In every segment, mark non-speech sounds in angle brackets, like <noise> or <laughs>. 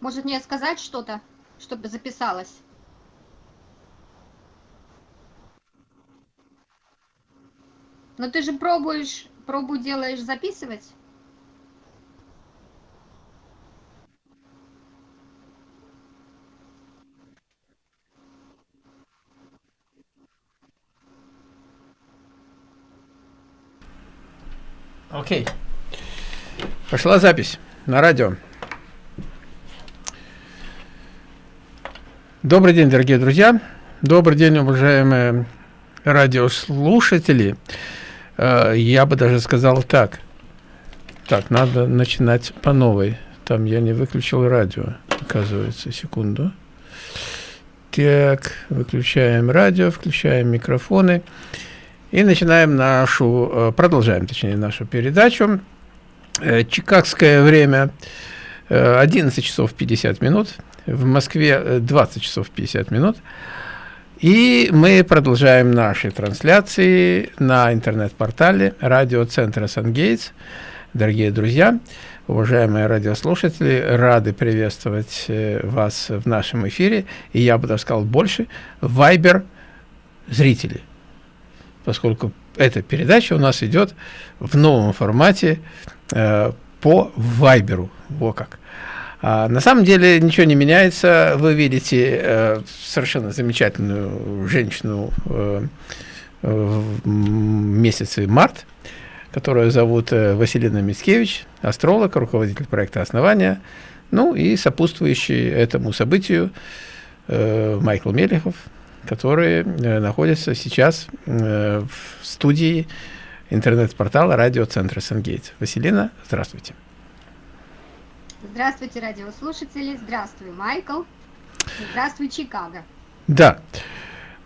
Может мне сказать что-то, чтобы записалось? Но ты же пробуешь, пробу делаешь записывать? Окей. Пошла запись на радио. Добрый день, дорогие друзья. Добрый день, уважаемые радиослушатели. Э, я бы даже сказал так. Так, надо начинать по новой. Там я не выключил радио, оказывается. Секунду. Так, выключаем радио, включаем микрофоны. И начинаем нашу, э, продолжаем, точнее, нашу передачу. Э, чикагское время 11 часов 50 минут. В Москве 20 часов 50 минут. И мы продолжаем наши трансляции на интернет-портале радиоцентра «Сангейтс». Дорогие друзья, уважаемые радиослушатели, рады приветствовать э, вас в нашем эфире. И я бы даже сказал больше, вайбер зрители, поскольку эта передача у нас идет в новом формате э, по вайберу. Во как. А, на самом деле ничего не меняется. Вы видите э, совершенно замечательную женщину э, в месяце март, которую зовут э, Василина Мицкевич, астролог, руководитель проекта «Основания», ну и сопутствующий этому событию Майкл Мелехов, который находится сейчас в студии интернет-портала радиоцентра «Сангейтс». Василина, здравствуйте. Здравствуйте, радиослушатели. Здравствуй, Майкл. Здравствуй, Чикаго. Да.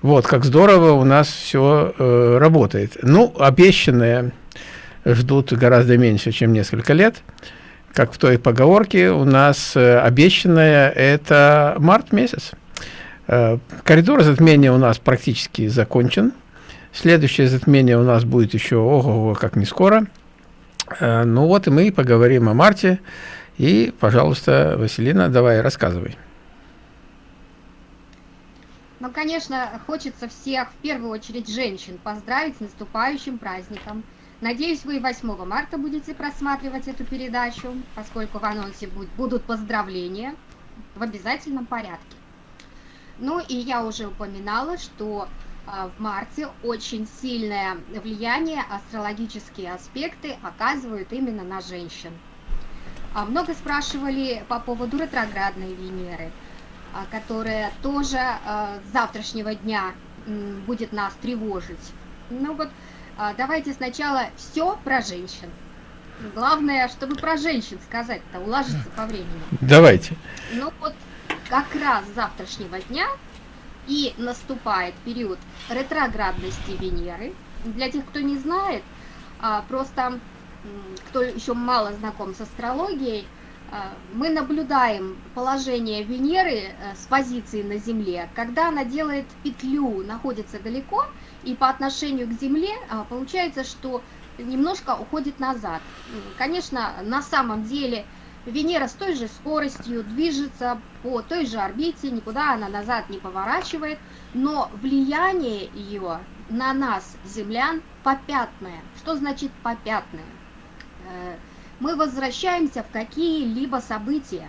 Вот, как здорово у нас все э, работает. Ну, обещанные ждут гораздо меньше, чем несколько лет. Как в той поговорке, у нас э, обещанное – это март месяц. Э, коридор затмения у нас практически закончен. Следующее затмение у нас будет еще, ого, как не скоро. Э, ну вот и мы поговорим о марте. И, пожалуйста, Василина, давай, рассказывай. Ну, конечно, хочется всех, в первую очередь женщин, поздравить с наступающим праздником. Надеюсь, вы 8 марта будете просматривать эту передачу, поскольку в анонсе будут поздравления в обязательном порядке. Ну и я уже упоминала, что а, в марте очень сильное влияние астрологические аспекты оказывают именно на женщин. А много спрашивали по поводу ретроградной Венеры, а, которая тоже а, с завтрашнего дня будет нас тревожить. Ну вот, давайте сначала все про женщин. Главное, чтобы про женщин сказать-то, уложиться по времени. <laughs> Давайте. Ну вот, как раз с завтрашнего дня и наступает период ретроградности Венеры. Для тех, кто не знает, просто кто еще мало знаком с астрологией, а, мы наблюдаем положение Венеры э, с позиции на Земле, когда она делает петлю, находится далеко, и по отношению к Земле а, получается, что немножко уходит назад. Конечно, на самом деле Венера с той же скоростью движется по той же орбите, никуда она назад не поворачивает, но влияние ее на нас, землян, попятное. Что значит попятное? Э, мы возвращаемся в какие-либо события,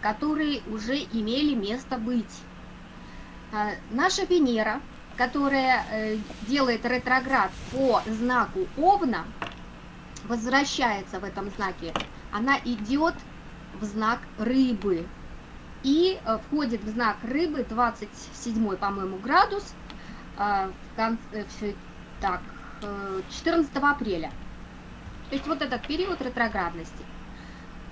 которые уже имели место быть. Э, наша Венера, которая э, делает ретроград по знаку Овна, возвращается в этом знаке, она идет в знак Рыбы и входит в знак Рыбы 27, по-моему, градус в конце, так, 14 апреля. То есть вот этот период ретроградности.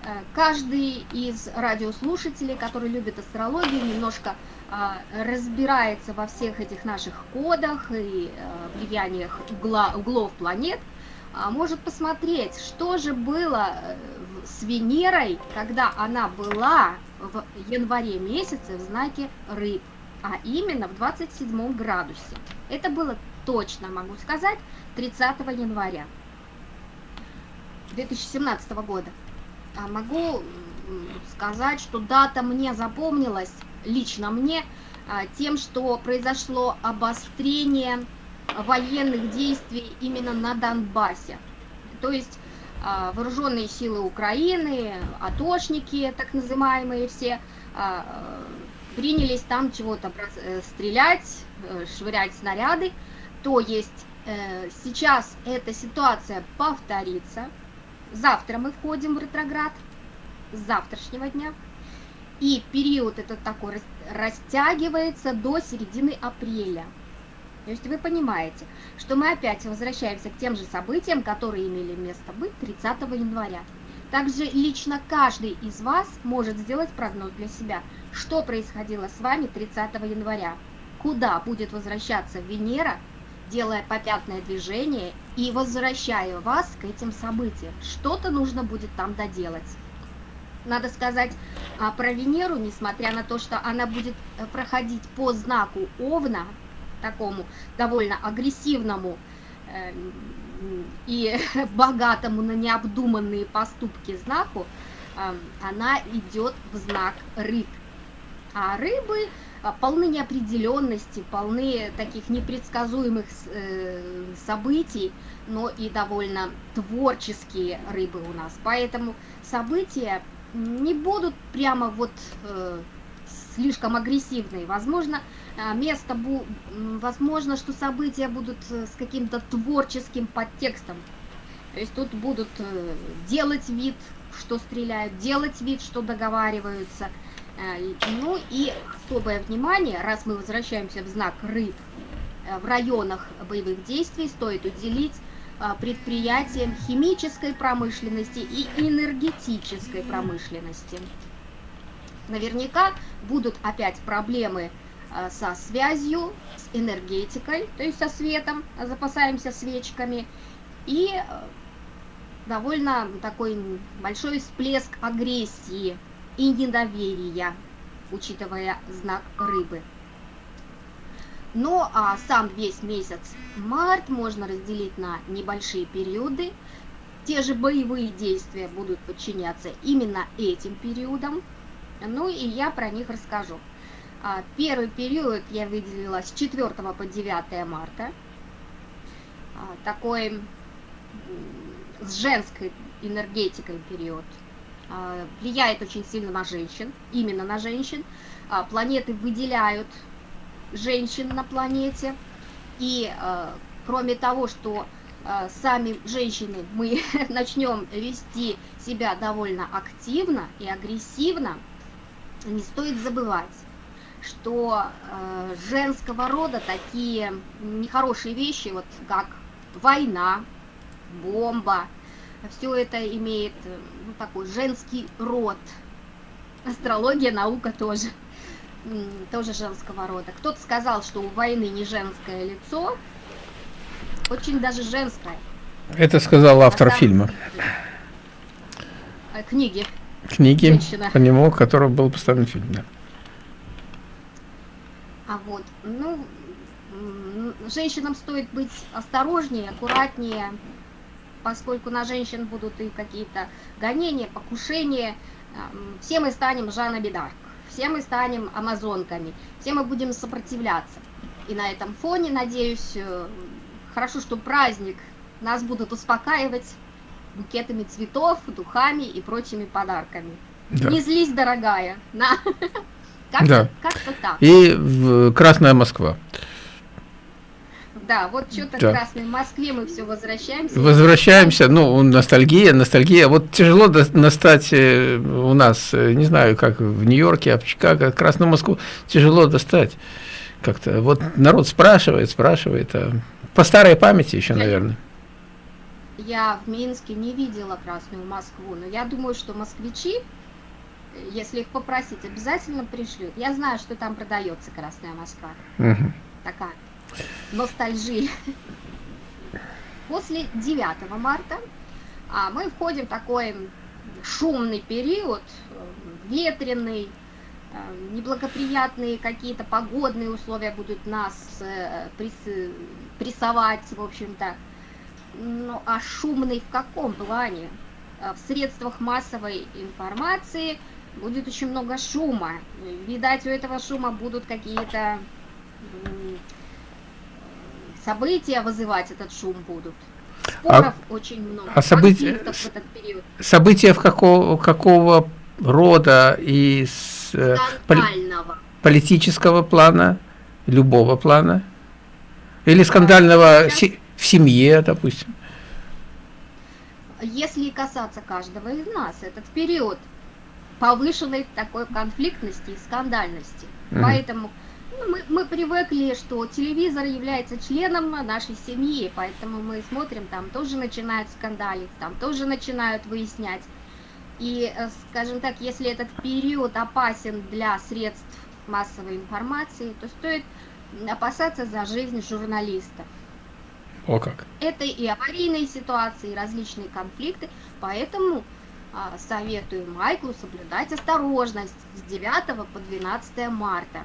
Э, каждый из радиослушателей, который любит астрологию, немножко а, разбирается во всех этих наших кодах и э, влияниях углов планет, а, может посмотреть, что же было э, с Венерой, когда она была в январе месяце в знаке рыб, а именно в 27 градусе. Это было точно, могу сказать, 30 января. 2017 года. А могу сказать, что дата мне запомнилась, лично мне, а, тем, что произошло обострение военных действий именно на Донбассе. То есть а, вооруженные силы Украины, атошники, так называемые все, принялись там чего-то э, стрелять, э, швырять снаряды. То есть э, сейчас эта ситуация повторится. Завтра мы входим в ретроград, с завтрашнего дня. И период этот такой растягивается до середины апреля. То есть вы понимаете, что мы опять возвращаемся к тем же событиям, которые имели место быть 30 января. Также лично каждый из вас может сделать прогноз для себя, что происходило с вами 30 января, куда будет возвращаться Венера, делая попятное движение и возвращая вас к этим событиям. Что-то нужно будет там доделать. Надо сказать а, про Венеру, несмотря на то, что она будет э, проходить по знаку Овна, такому довольно агрессивному э, и <laughs> богатому на необдуманные поступки знаку, э, она идет в знак рыб. А рыбы полны неопределенности, полны таких непредсказуемых событий, но и довольно творческие рыбы у нас. Поэтому события не будут прямо вот слишком агрессивные. Возможно, а, место, возможно, что события будут э, с каким-то творческим подтекстом. То есть тут будут э, делать вид, что стреляют, делать вид, что договариваются. Э, ну и особое внимание, раз мы возвращаемся в знак рыб, в районах боевых действий стоит уделить предприятиям химической промышленности и энергетической промышленности. Наверняка будут опять проблемы Э, со связью, с энергетикой, то есть со светом, запасаемся свечками, и э, довольно такой большой всплеск агрессии и недоверия, учитывая знак рыбы. Ну а сам весь месяц март можно разделить на небольшие периоды. Те же боевые действия будут подчиняться именно этим периодам. Ну и я про них расскажу. А, первый период я выделила с 4 по 9 марта. А, такой с женской энергетикой период. А, влияет очень сильно на женщин, именно на женщин. Планеты выделяют женщин на планете. И кроме того, что сами женщины мы <laughs> начнем вести себя довольно активно и агрессивно, не стоит забывать, что женского рода такие нехорошие вещи, вот как война, бомба, все это имеет э, ну, такой женский род. Астрология, наука тоже, тоже женского рода. Кто-то сказал, что у войны не женское лицо, очень даже женское. Это сказал автор а фильма. Э, книги. Книги, Женщина. по нему, которого был поставлен фильм, да. А вот, ну, женщинам стоит быть осторожнее, аккуратнее, поскольку на женщин будут и какие-то гонения, покушения. Все мы станем Жанна Бедарк, все мы станем амазонками, все мы будем сопротивляться. И на этом фоне, надеюсь, э, хорошо, что праздник нас будут успокаивать букетами цветов, духами и прочими подарками. Да. Не злись, дорогая, на <laughs> как-то да. как так. И в Красная Москва. Да, вот что-то да. в Красной Москве мы все возвращаемся. Возвращаемся, ну, ностальгия, ностальгия. Вот тяжело достать э, у нас, э, не знаю, как в Нью-Йорке, а в Чикаго, Красную Москву тяжело достать. Как-то вот народ спрашивает, спрашивает, а по старой памяти еще, наверное. Я в Минске не видела Красную Москву, но я думаю, что москвичи если их попросить, обязательно пришлют. Я знаю, что там продается Красная Москва. Угу. Такая ностальжия. После 9 марта а, мы входим в такой шумный период, ветреный, э, неблагоприятные какие-то погодные условия будут нас э, прессовать, в общем-то. Ну, а шумный в каком плане? э, в средствах массовой информации будет очень много шума. Видать, у этого шума будут какие-то события вызывать этот шум будут. Споров а, очень много. А события, в этот период. события в какого, какого рода и с, э, скандального. политического плана, любого плана? Или скандального да, в семье, допустим? Если касаться каждого из нас, этот период повышенной такой конфликтности и скандальности. Mm. Поэтому ну, мы, мы привыкли, что телевизор является членом нашей семьи, поэтому мы смотрим, там тоже начинают скандалить, там тоже начинают выяснять. И, э, скажем так, если этот период опасен для средств массовой информации, то стоит опасаться за жизнь журналистов. О как. Это и аварийные ситуации, и различные конфликты, поэтому а, советую Майклу соблюдать осторожность с 9 по 12 марта.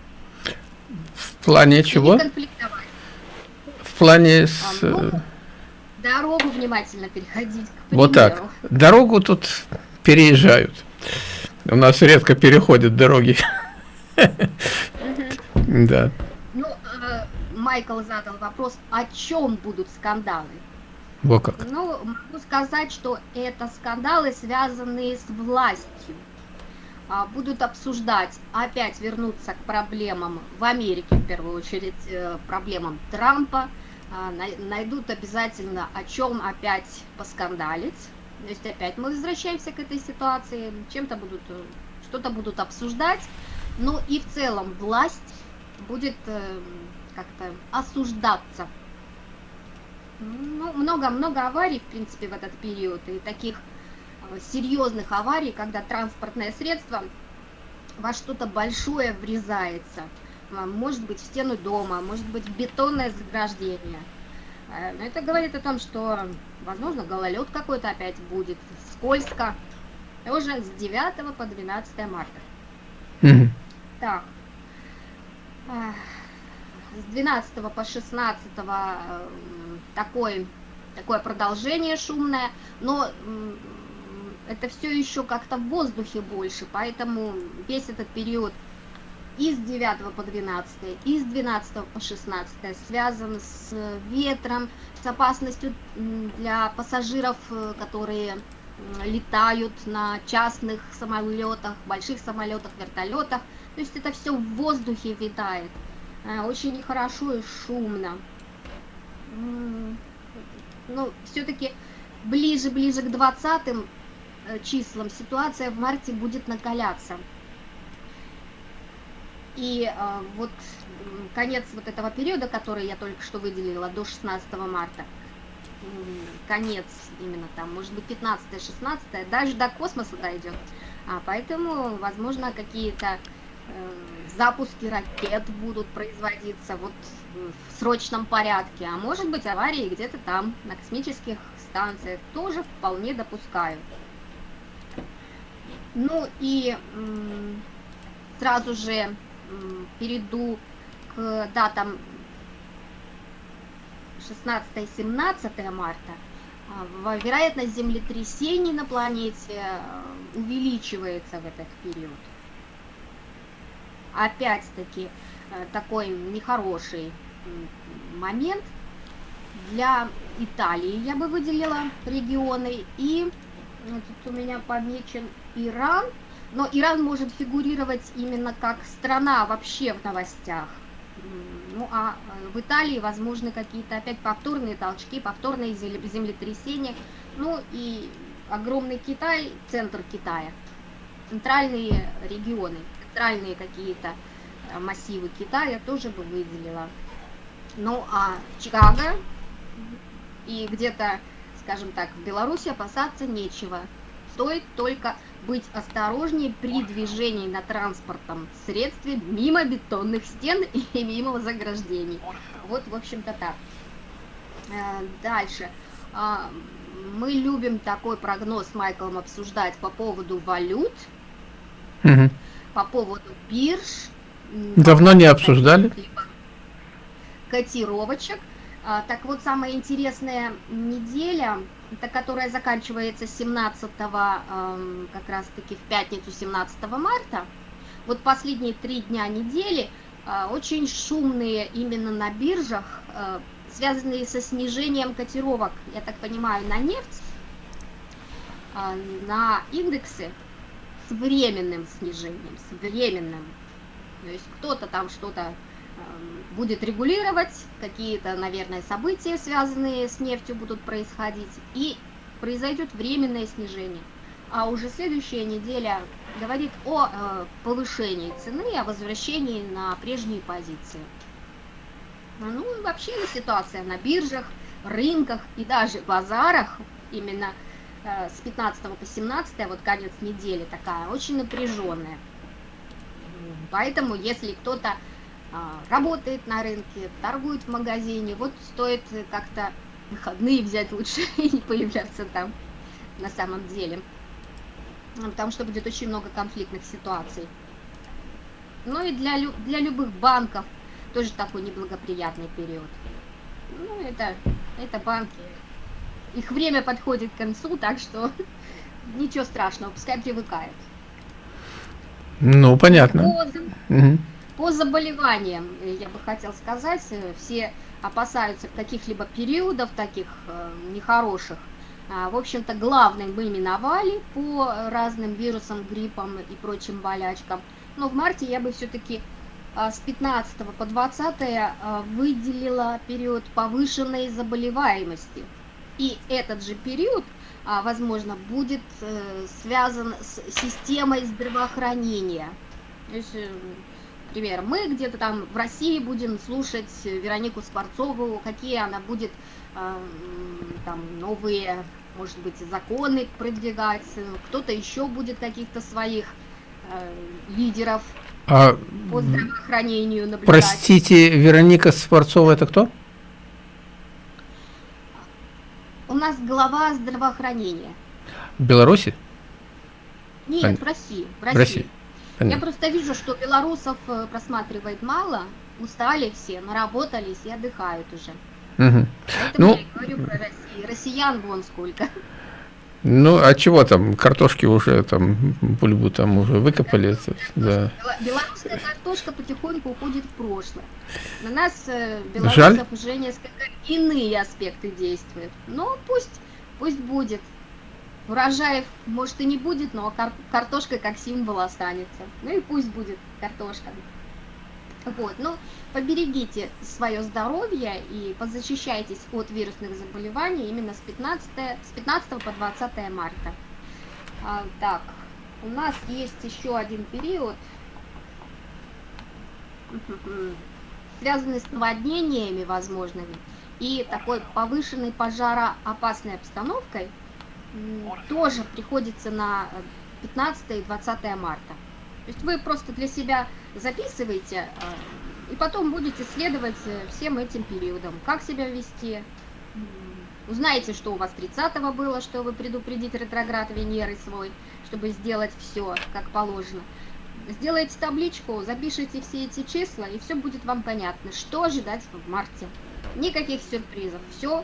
В плане чего? В плане с... А, ну, дорогу внимательно переходить. Вот так. Дорогу тут переезжают. У нас редко переходят дороги. Да. Ну, э, Майкл задал вопрос, о чем будут скандалы? Во как. Ну, могу сказать, что это скандалы, связанные с властью. А, будут обсуждать, опять вернуться к проблемам в Америке, в первую очередь, э, проблемам Трампа. А, найдут обязательно о чем опять поскандалить. То есть опять мы возвращаемся к этой ситуации, чем-то будут, э, что-то будут обсуждать. Ну и в целом власть будет э, как-то осуждаться ну, много-много аварий, в принципе, в этот период, и таких серьезных аварий, когда транспортное средство во что-то большое врезается. А, может быть, в стену дома, может быть, в бетонное заграждение. Э, но это говорит о том, что, возможно, гололед какой-то опять будет, скользко. Уже с 9 по 12 марта. Mm -hmm. Так с 12 по 16 э, такой, такое продолжение шумное, но это все еще как-то в воздухе больше, поэтому весь этот период и с 9 по 12, и с 12 по 16 связан с ветром, с опасностью для пассажиров, э, которые летают на частных самолетах, больших самолетах, вертолетах. То есть это все в воздухе витает. Э, очень нехорошо и шумно. Ну, все-таки ближе-ближе к 20 э, числам ситуация в марте будет накаляться. И э, вот конец вот этого периода, который я только что выделила, до 16 марта, конец именно там, может быть 15-16, даже до космоса дойдет. А, поэтому, возможно, какие-то Э, запуски ракет будут производиться вот в срочном порядке, а может быть аварии где-то там, на космических станциях, тоже вполне допускаю. Ну и сразу же перейду к датам 16-17 марта. А, вероятность землетрясений на планете э, увеличивается в этот период опять-таки э, такой нехороший момент. Для Италии я бы выделила регионы. И тут у меня помечен Иран. Но Иран может фигурировать именно как страна вообще в новостях. Ну а э, в Италии возможны какие-то опять повторные толчки, повторные землетрясения. Ну и огромный Китай, центр Китая, центральные регионы центральные какие-то э, массивы Китая тоже бы выделила. Ну а Чикаго и где-то, скажем так, в Беларуси опасаться нечего. Стоит только быть осторожнее при движении на транспортном средстве мимо бетонных стен <laughs> и мимо заграждений. Вот, в общем-то, так. Э, дальше. А, мы любим такой прогноз с Майклом обсуждать по поводу валют. Угу по поводу бирж. Давно не обсуждали? Котировочек. А, так вот, самая интересная неделя это которая заканчивается 17 эм, как раз таки в пятницу 17 марта. Вот последние три дня недели э, очень шумные именно на биржах, э, связанные со снижением котировок, я так понимаю, на нефть, э, на индексы с временным снижением, с временным. То есть кто-то там что-то будет регулировать, какие-то, наверное, события, связанные с нефтью, будут происходить, и произойдет временное снижение. А уже следующая неделя говорит о э, повышении цены, о возвращении на прежние позиции. Ну и вообще ситуация на биржах, рынках и даже базарах именно э, с 15 по 17, вот конец недели такая, очень напряженная. Поэтому если кто-то а, работает на рынке, торгует в магазине, вот стоит как-то выходные взять лучше <laughs> и не появляться там на самом деле. Ну, потому что будет очень много конфликтных ситуаций. Ну и для, для любых банков тоже такой неблагоприятный период. Ну, это, это банки. Их время подходит к концу, так что <laughs> ничего страшного, пускай привыкают. Ну, понятно. По, угу. По заболеваниям, э, я бы хотел сказать, э, все опасаются каких-либо периодов таких э, нехороших. А, в общем-то, главным мы миновали по разным вирусам, гриппам и прочим болячкам. Но в марте я бы все-таки а, с 15 по 20 а, выделила период повышенной заболеваемости. И этот же период, возможно, будет связан с системой здравоохранения. То есть, например, мы где-то там в России будем слушать Веронику Скворцову, какие она будет там новые, может быть, законы продвигать, кто-то еще будет каких-то своих э, лидеров а, по здравоохранению наблюдать. Простите, Вероника Скворцова это кто? У нас глава здравоохранения. В Беларуси? Нет, в России. В России. России. Я просто вижу, что белорусов э, просматривает мало, устали все, наработались и отдыхают уже. Угу. Поэтому ну, я говорю про Россию. Россиян вон сколько. Ну, а чего там, картошки уже там, бульбу там уже выкопали. Да. Белорусская картошка потихоньку уходит в прошлое. На нас, э, белорусов, Жаль. уже несколько иные аспекты действуют. Но пусть, пусть будет. Урожаев, может, и не будет, но кар картошка как символ останется. Ну и пусть будет картошка. Вот, ну, поберегите свое здоровье и позащищайтесь от вирусных заболеваний именно с 15, с 15 по 20 марта. А, так, у нас есть еще один период, <laughs> связанный с наводнениями возможными и такой повышенной пожароопасной обстановкой, тоже приходится на 15 и 20 марта. То есть вы просто для себя записываете, а, и потом будете следовать э, всем этим периодам. Как себя вести, узнаете, что у вас 30-го было, чтобы предупредить ретроград Венеры свой, чтобы сделать все как положено. Сделайте табличку, запишите все эти числа, и все будет вам понятно, что ожидать в марте. Никаких сюрпризов. Все,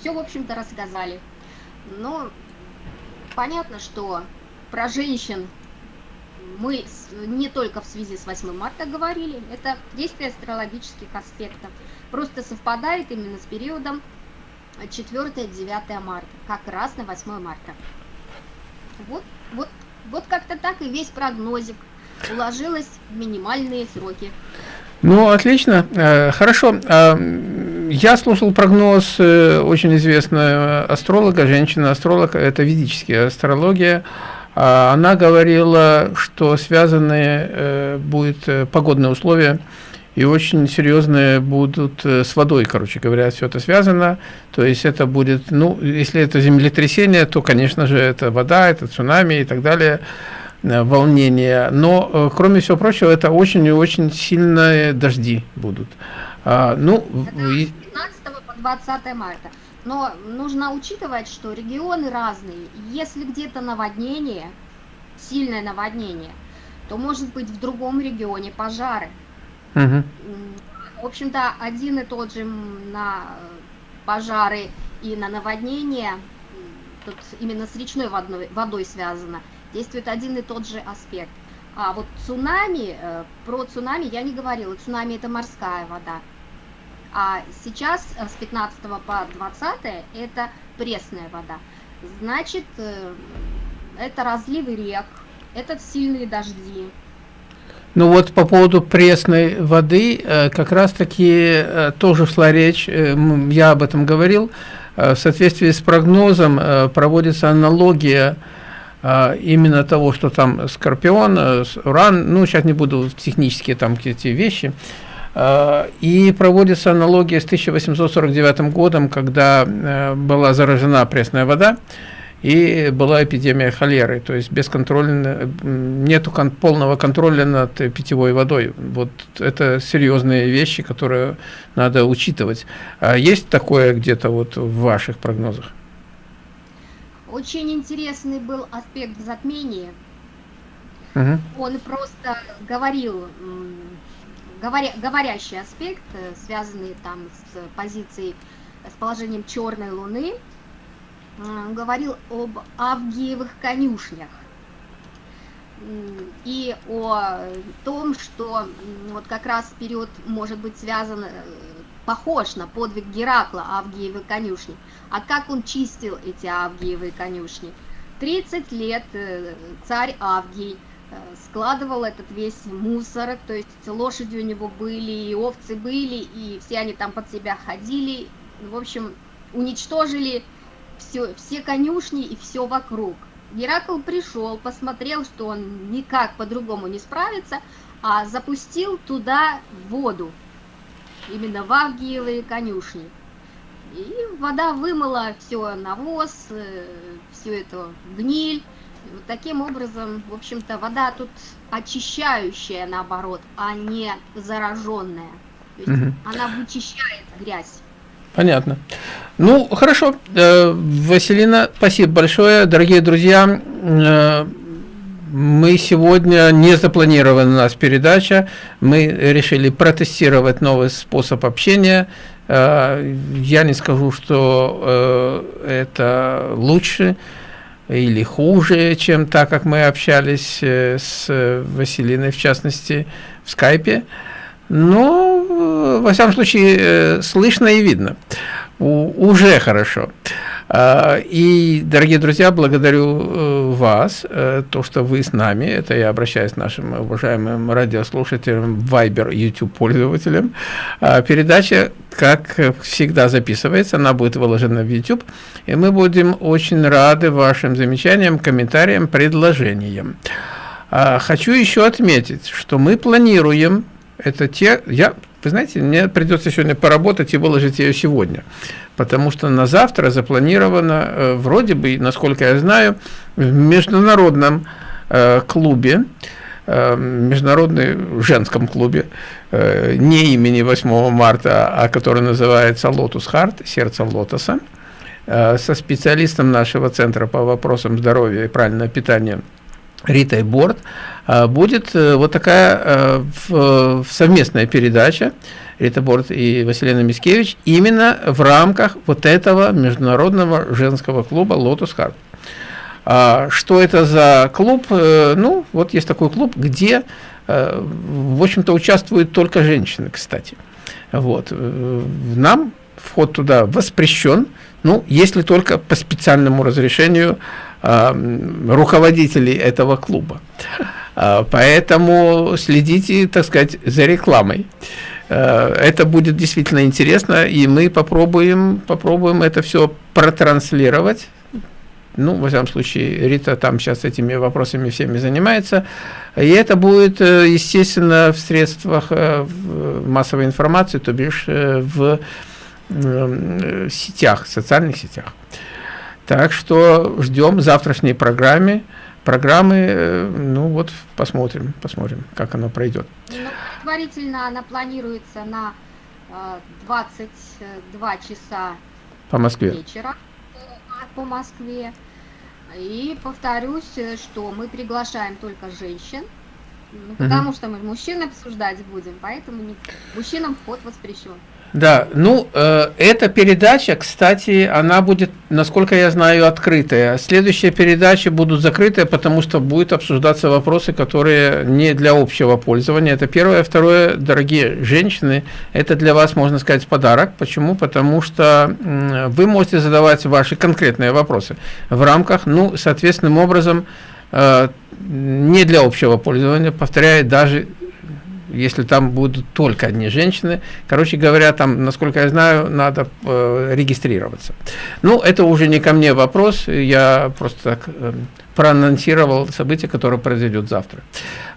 все в общем-то, рассказали. Но понятно, что про женщин мы не только в связи с 8 марта говорили, это действие астрологических аспектов. Просто совпадает именно с периодом 4-9 марта, как раз на 8 марта. Вот, вот, вот как-то так и весь прогнозик уложилось в минимальные сроки. Ну, отлично. Э, хорошо. Я слушал прогноз э, очень известного астролога, женщина-астролог, это ведическая астрология. А она говорила, что связаны э, будут э, погодные условия и очень серьезные будут с водой, короче говоря, все это связано. То есть это будет, ну, если это землетрясение, то, конечно же, это вода, это цунами и так далее, волнение. Но, кроме всего прочего, это очень и очень сильные дожди будут. А, ну, это 15 по 20 марта. Но нужно учитывать, что регионы разные. Если где-то наводнение, сильное наводнение, то может быть в другом регионе пожары. Угу. В общем-то, один и тот же на пожары и на наводнение тут именно с речной водой, водой связано, действует один и тот же аспект. А вот цунами, э, про цунами я не говорила, цунами это морская вода. А сейчас э, с 15 по 20 это пресная вода. Значит, э, это разливы рек, это сильные дожди. Ну вот по поводу пресной воды, э, как раз таки тоже шла речь, я об этом говорил, в соответствии с прогнозом проводится аналогия именно того, что там Скорпион, Уран, ну сейчас не буду технические там эти вещи, и проводится аналогия с 1849 годом, когда э, была заражена пресная вода, и была эпидемия холеры, то есть бесконтрольно, нету кон полного контроля над питьевой водой. Вот это серьезные вещи, которые надо учитывать. А есть такое где-то вот в ваших прогнозах? Очень интересный был аспект затмения. Угу. Он просто говорил говоря, говорящий аспект, э, связанный там с позицией, с положением черной луны, э, говорил об Авгиевых конюшнях и о том, что вот как раз период может быть связан, э, похож на подвиг Геракла, Авгиевы конюшни. А как он чистил эти Авгиевы конюшни? 30 лет царь Авгий складывал этот весь мусор, то есть лошади у него были, и овцы были, и все они там под себя ходили, в общем, уничтожили все, все конюшни и все вокруг. Геракл пришел, посмотрел, что он никак по-другому не справится, а запустил туда воду, именно в Авгиевые конюшни. И вода вымыла все навоз, э, всю эту гниль, вот таким образом, в общем-то, вода тут очищающая, наоборот, а не зараженная. То есть угу. она вычищает грязь. Понятно. Ну, хорошо. Э, Василина, спасибо большое. Дорогие друзья, э, мы сегодня не запланирована у нас передача. Мы решили протестировать новый способ общения. Э, я не скажу, что это лучше или хуже, чем так, как мы общались э, с Василиной, в частности, в скайпе. Но, э, во всяком случае, э, слышно и видно. У, уже хорошо. А, и, дорогие друзья, благодарю э, вас, э, то, что вы с нами, это я обращаюсь к нашим уважаемым радиослушателям, Viber, YouTube пользователям. А, передача, как всегда, записывается, она будет выложена в YouTube, и мы будем очень рады вашим замечаниям, комментариям, предложениям. А, хочу еще отметить, что мы планируем, это те, я вы знаете, мне придется сегодня поработать и выложить ее сегодня, потому что на завтра запланировано, э, вроде бы, насколько я знаю, в международном э, клубе, э, международном женском клубе, не имени 8 марта, а который называется Lotus Heart, сердце лотоса, со специалистом нашего центра по вопросам здоровья и правильного питания Ритой Борт, а, будет э, вот такая э, совместная передача Рита Борт и Василина Мискевич именно в рамках вот этого международного женского клуба «Lotus Heart». Что это за клуб? Э, ну, вот есть такой клуб, где, в общем-то, участвуют только женщины, кстати. Вот. Нам вход туда воспрещен, ну, если только по специальному разрешению руководителей этого клуба. А, поэтому следите, так сказать, за рекламой. А, это будет действительно интересно, и мы попробуем, попробуем это все протранслировать. Ну, во всяком случае, Рита там сейчас этими вопросами всеми занимается. И это будет, э, естественно, в средствах э, массовой информации, то бишь э, в сетях, социальных сетях. Так что ждем завтрашней программе программы, э, ну вот посмотрим, посмотрим, как оно пройдет. Ну, предварительно она планируется на 22 часа по Москве. вечера по Москве. И повторюсь, что мы приглашаем только женщин, ну, потому угу. что мы мужчин обсуждать будем, поэтому не, мужчинам вход воспрещен. Да, ну, э, эта передача, кстати, она будет, насколько я знаю, открытая. Следующие передачи будут закрытые, потому что будут обсуждаться вопросы, которые не для общего пользования. Это первое. Второе, дорогие женщины, это для вас, можно сказать, подарок. Почему? Потому что э, вы можете задавать ваши конкретные вопросы в рамках, ну, соответственным образом, э, не для общего пользования, повторяю, даже если там будут только одни женщины. Короче говоря, там, насколько я знаю, надо э, регистрироваться. Ну, это уже не ко мне вопрос, я просто так э, проанонсировал событие, которое произойдет завтра.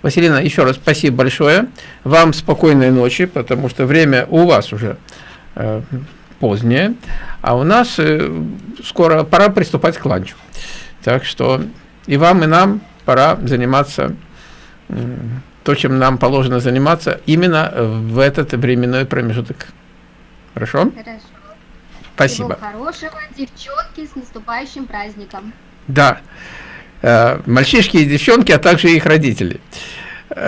Василина, еще раз спасибо большое. Вам спокойной ночи, потому что время у вас уже э, позднее, а у нас э, скоро пора приступать к ланчу. Так что и вам, и нам пора заниматься то, чем нам положено заниматься именно в этот временной промежуток. Хорошо? Хорошо. Спасибо. Всего хорошего, девчонки, с наступающим праздником. Да. Э, мальчишки и девчонки, а также их родители. <laughs>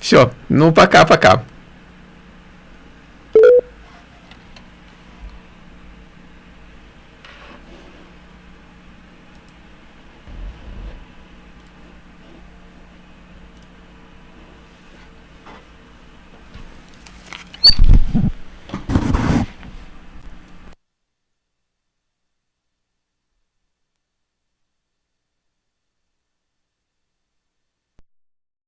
Все. Ну, пока-пока.